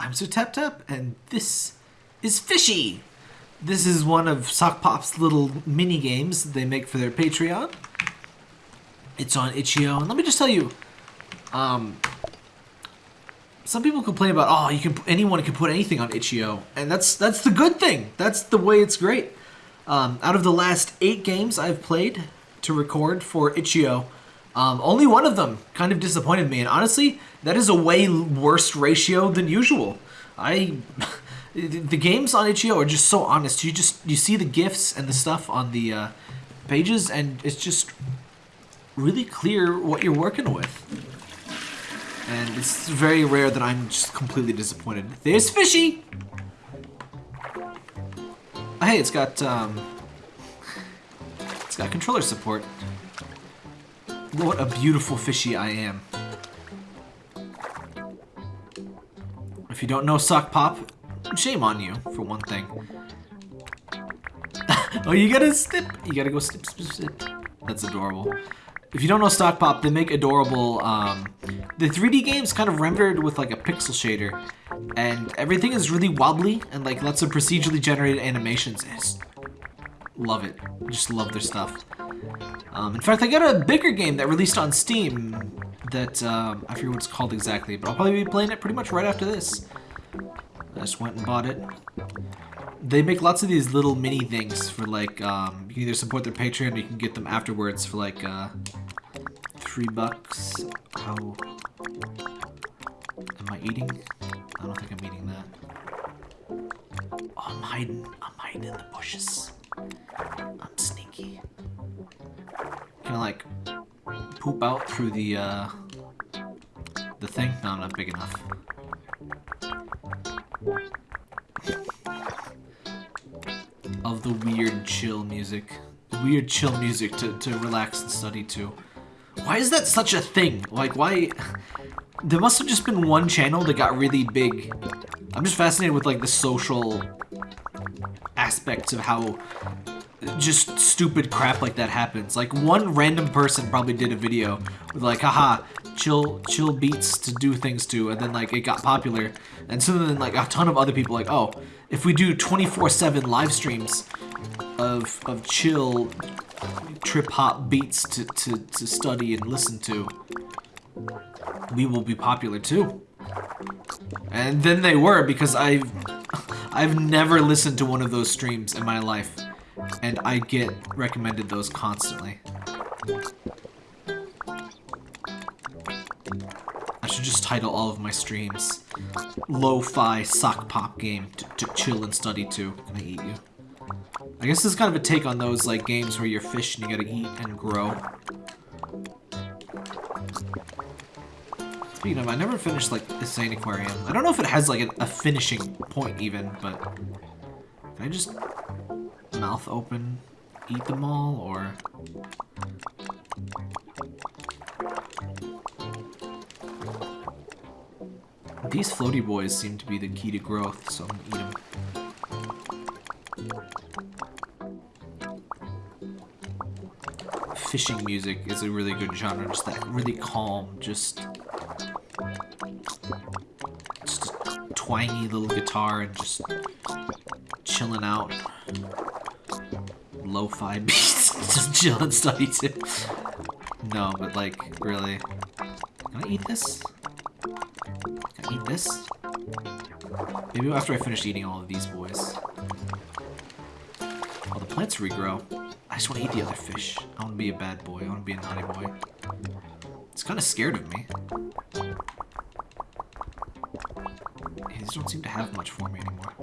I'm Sir Tap Tap, and this is Fishy. This is one of Sokpop's little mini games they make for their Patreon. It's on itch.io, and let me just tell you, um, some people complain about oh, you can anyone can put anything on itch.io, and that's that's the good thing. That's the way it's great. Um, out of the last eight games I've played to record for itch.io, um, only one of them kind of disappointed me, and honestly, that is a way worse ratio than usual. I, the games on itch.io are just so honest. You just you see the gifs and the stuff on the uh, pages, and it's just really clear what you're working with. And it's very rare that I'm just completely disappointed. There's Fishy! Hey, it's got, um... It's got controller support. What a beautiful fishy I am. If you don't know Sokpop, shame on you, for one thing. oh, you gotta snip! You gotta go snip, snip, snip. That's adorable. If you don't know Sokpop, they make adorable, um, the 3D game's kind of rendered with like a pixel shader, and everything is really wobbly and like lots of procedurally generated animations. Just love it. Just love their stuff. Um, in fact, I got a bigger game that released on Steam that, um, I forget what it's called exactly, but I'll probably be playing it pretty much right after this. I just went and bought it they make lots of these little mini things for like um, you can either support their Patreon or you can get them afterwards for like uh, three bucks. How am I eating? I don't think I'm eating that. Oh, I'm hiding. I'm hiding in the bushes. I'm sneaky. Can I like poop out through the uh, the thing? No, not big enough. of the weird chill music. Weird chill music to, to relax and study to. Why is that such a thing? Like, why... There must have just been one channel that got really big. I'm just fascinated with, like, the social aspects of how just stupid crap like that happens. Like, one random person probably did a video with, like, haha, chill chill beats to do things to, and then, like, it got popular. And so then, like, a ton of other people like, oh, if we do 24-7 live streams of, of chill trip-hop beats to, to, to study and listen to, we will be popular too. And then they were because I've I've never listened to one of those streams in my life and I get recommended those constantly. I should just title all of my streams Lo-Fi Sokpop Game to, to chill and study to. Can I eat you? I guess this is kind of a take on those like games where you're fish and you gotta eat and grow. Speaking of, I never finished like the Insaniquarium. I don't know if it has like a, a finishing point even, but I just mouth open, eat them all, or... These floaty boys seem to be the key to growth, so I'm gonna eat them. Fishing music is a really good genre, just that really calm, just... Just twangy little guitar and just chilling out lo-fi beats. Just chill and study too. No, but like, really. Can I eat this? Can I eat this? Maybe after I finish eating all of these boys. Oh, the plants regrow. I just want to eat the other fish. I want to be a bad boy. I want to be a naughty boy. It's kind of scared of me. these don't seem to have much for me anymore.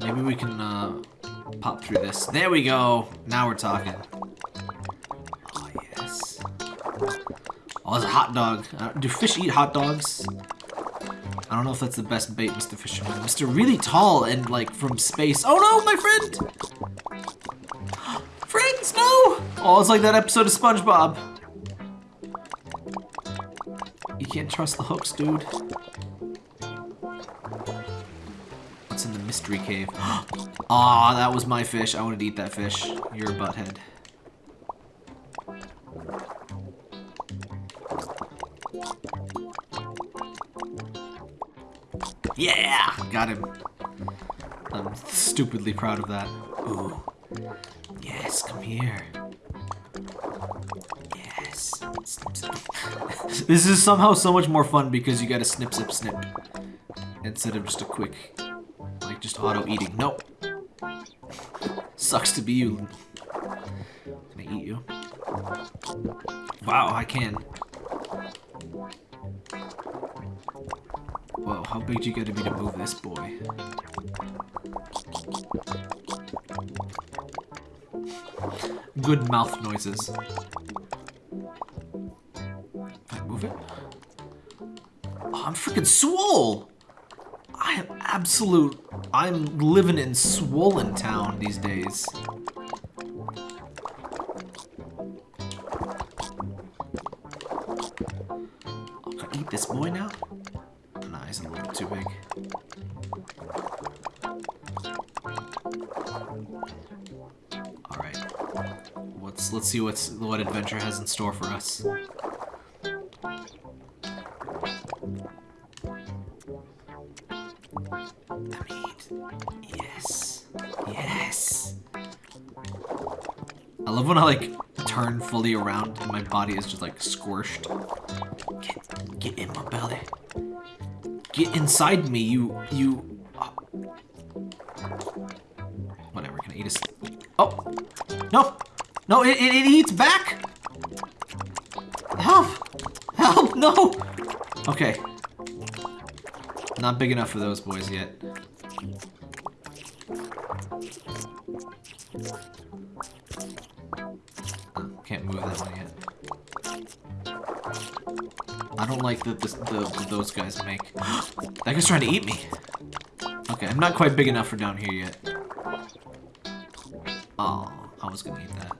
Maybe we can uh, pop through this. There we go. Now we're talking. Oh, yes. Oh, there's a hot dog. Uh, do fish eat hot dogs? I don't know if that's the best bait, Mr. Fisherman. Mr. Really Tall and, like, from space. Oh, no, my friend! Friends, no! Oh, it's like that episode of SpongeBob. You can't trust the hooks, dude. What's in the mystery cave. Aw, ah, that was my fish. I wanted to eat that fish. You're a butthead. Yeah! Got him. I'm stupidly proud of that. Ooh. Yes, come here. Yes. Snip, snip. this is somehow so much more fun because you gotta snip, snip, snip. Instead of just a quick, just auto-eating. Nope. Sucks to be you. Can I eat you? Wow, I can. Whoa, how big do you gotta be to move this boy? Good mouth noises. Can I move it? Oh, I'm freaking swole! Absolute... I'm living in swollen town these days. Oh, can I eat this boy now? Nah, he's a little too big. Alright. Let's let's see what's what adventure has in store for us. Love when I like turn fully around and my body is just like squished. Get, get in my belly. Get inside me, you, you. uh, Whatever, can I eat a. Oh! No! No, it, it, it eats back! Help! Help! No! Okay. Not big enough for those boys yet. That the those guys make. that guy's trying to eat me. Okay, I'm not quite big enough for down here yet. Oh, I was gonna eat that.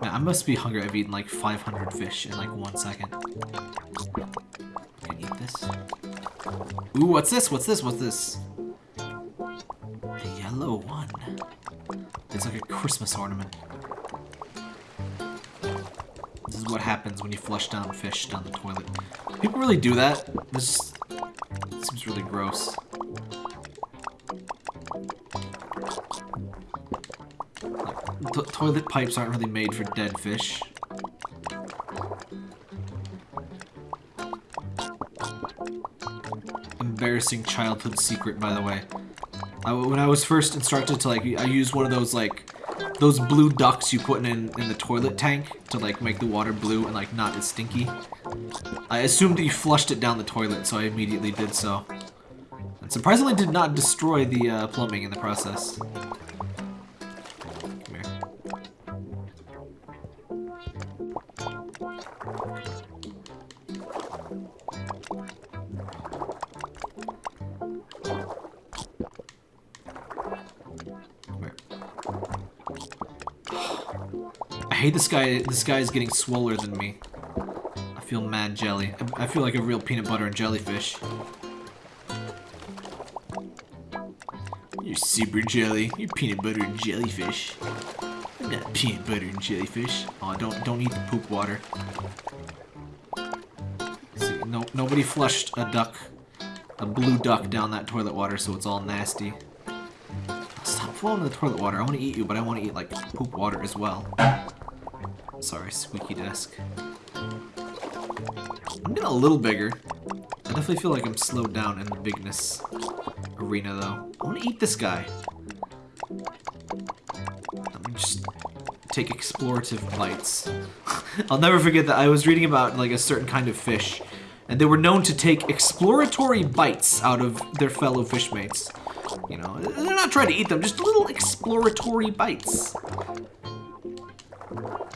Man, I must be hungry. I've eaten like 500 fish in like one second. Can I eat this? Ooh, what's this? What's this? What's this? The yellow one. It's like a Christmas ornament. Is what happens when you flush down fish down the toilet. People really do that? This seems really gross. Toilet pipes aren't really made for dead fish. Embarrassing childhood secret, by the way. I, when I was first instructed to like, I used one of those like, those blue ducks you put in in the toilet tank to like make the water blue and like not as stinky. I assumed that you flushed it down the toilet, so I immediately did so. And surprisingly did not destroy the uh, plumbing in the process. Hate this guy. This guy is getting swoller than me. I feel mad jelly. I, feel like a real peanut butter and jellyfish. You're super jelly. You're peanut butter and jellyfish. I'm not peanut butter and jellyfish. Oh, don't don't eat the poop water. See, no nobody flushed a duck, a blue duck down that toilet water, so it's all nasty. Stop flowing the toilet water. I want to eat you, but I want to eat like poop water as well. Sorry, squeaky desk. I'm getting a little bigger. I definitely feel like I'm slowed down in the bigness arena, though. I want to eat this guy. Let me just take explorative bites. I'll never forget that I was reading about like a certain kind of fish, and they were known to take exploratory bites out of their fellow fishmates. You know, they're not trying to eat them, just little exploratory bites.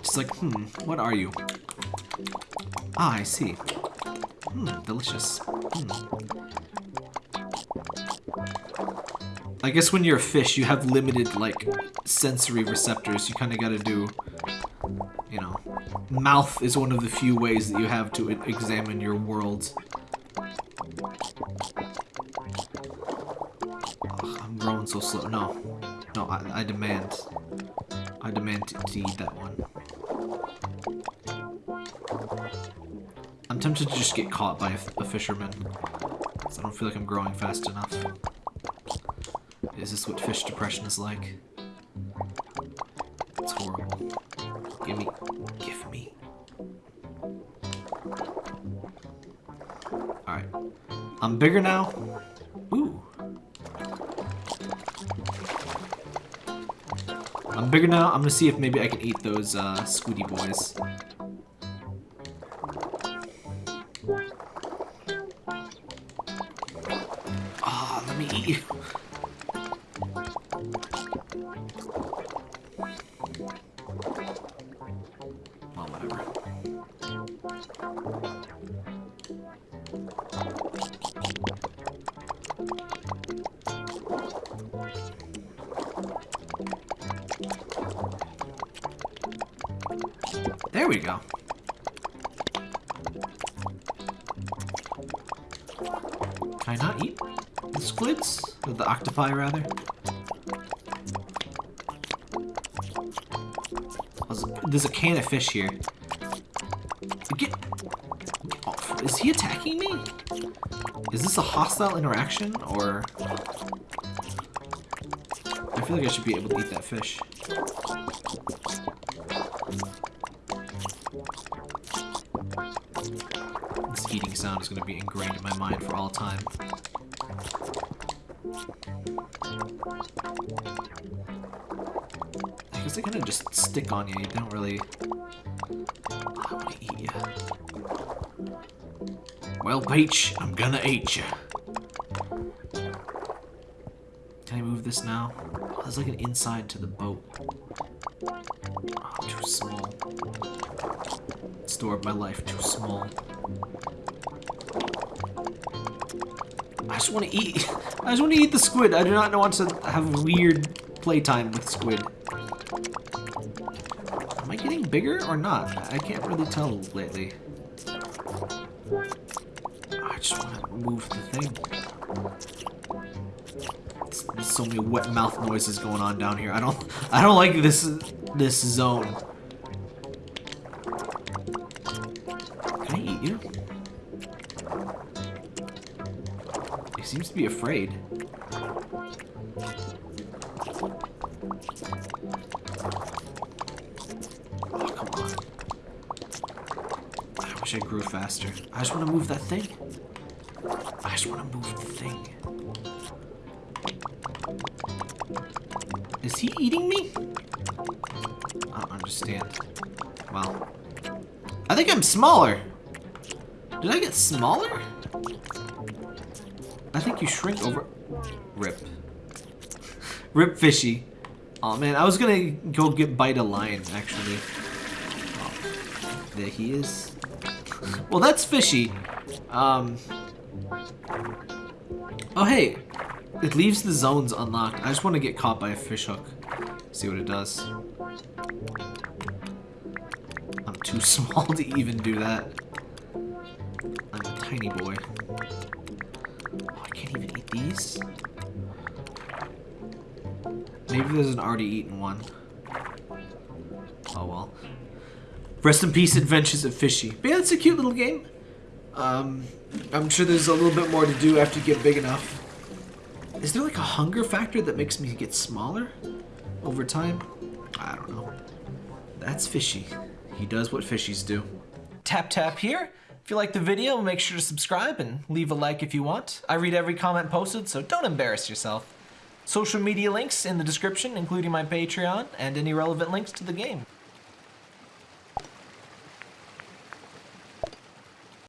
Just like, hmm, what are you? Ah, I see. Hmm, delicious. Hmm. I guess when you're a fish, you have limited, like, sensory receptors. You kind of gotta do, you know, Mouth is one of the few ways that you have to examine your world. Ugh, I'm growing so slow. No. No, I, I demand. I demand to eat that one. Tempted to just get caught by a fisherman. I don't feel like I'm growing fast enough. Is this what fish depression is like? It's horrible. Give me. Give me. Alright. I'm bigger now. Ooh. I'm bigger now. I'm gonna see if maybe I can eat those uh, squiddy boys. There we go. Can I not eat the squids? Or the octopi, rather? There's a can of fish here. Get, off. Is he attacking me? Is this a hostile interaction, or... I feel like I should be able to eat that fish. Sound is going to be ingrained in my mind for all time. I guess they kind of just stick on you. You don't really. I want to eat you. Well, Peach, I'm gonna eat you. Can I move this now? Oh, there's like an inside to the boat. Oh, too small. Store of my life, too small. I just want to eat. I just want to eat the squid. I do not want to have weird playtime with squid. Am I getting bigger or not? I can't really tell lately. I just want to move the thing. There's so many wet mouth noises going on down here. I don't. I don't like this. This zone. Seems to be afraid. Oh, come on. I wish I grew faster. I just want to move that thing. I just want to move the thing. Is he eating me? I don't understand. Well, I think I'm smaller. Did I get smaller? I think you shrink over. Rip. Rip fishy. Oh man, I was gonna go get bite a lion actually. Oh, there he is. Well, that's fishy. Um. Oh hey, it leaves the zones unlocked. I just want to get caught by a fish hook. See what it does. I'm too small to even do that. I'm a tiny boy. Maybe there's an already eaten one. Oh well. Rest in peace, Adventures of Fishy. But yeah, it's a cute little game. Um, I'm sure there's a little bit more to do after you get big enough. Is there like a hunger factor that makes me get smaller over time? I don't know. That's Fishy. He does what fishies do. Tap tap here. If you like the video, make sure to subscribe and leave a like if you want. I read every comment posted, so don't embarrass yourself. Social media links in the description, including my Patreon and any relevant links to the game.